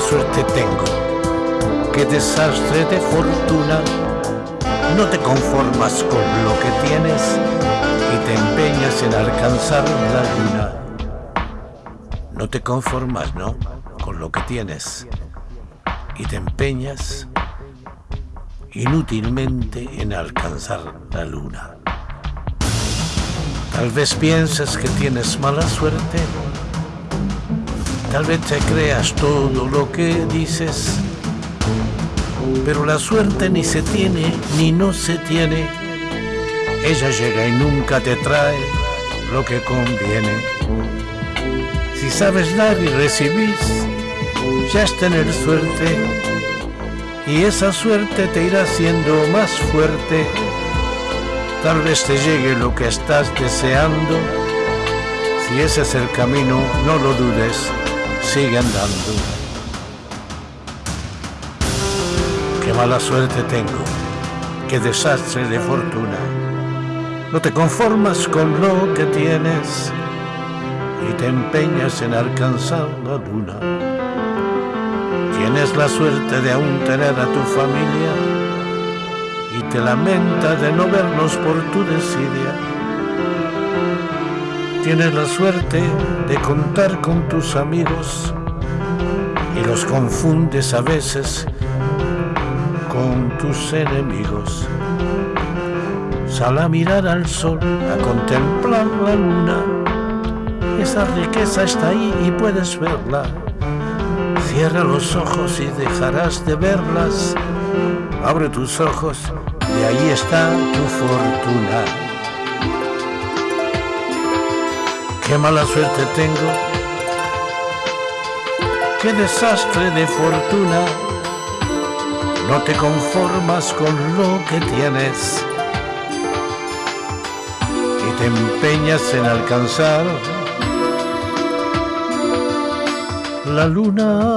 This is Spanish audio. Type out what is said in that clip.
suerte tengo, qué desastre de fortuna. No te conformas con lo que tienes y te empeñas en alcanzar la luna. No te conformas, ¿no? Con lo que tienes y te empeñas inútilmente en alcanzar la luna. Tal vez pienses que tienes mala suerte, tal vez te creas todo lo que dices, pero la suerte ni se tiene ni no se tiene. Ella llega y nunca te trae lo que conviene. Si sabes dar y recibís, ya es tener suerte y esa suerte te irá haciendo más fuerte. Tal vez te llegue lo que estás deseando. Si ese es el camino, no lo dudes, sigue andando. Qué mala suerte tengo, qué desastre de fortuna. No te conformas con lo que tienes y te empeñas en alcanzar la luna. Tienes la suerte de aún tener a tu familia y te lamenta de no verlos por tu desidia. Tienes la suerte de contar con tus amigos y los confundes a veces con tus enemigos. Sal a mirar al sol, a contemplar la luna. Esa riqueza está ahí y puedes verla Cierra los ojos y dejarás de verlas. Abre tus ojos y ahí está tu fortuna. Qué mala suerte tengo. Qué desastre de fortuna. No te conformas con lo que tienes y te empeñas en alcanzar la luna.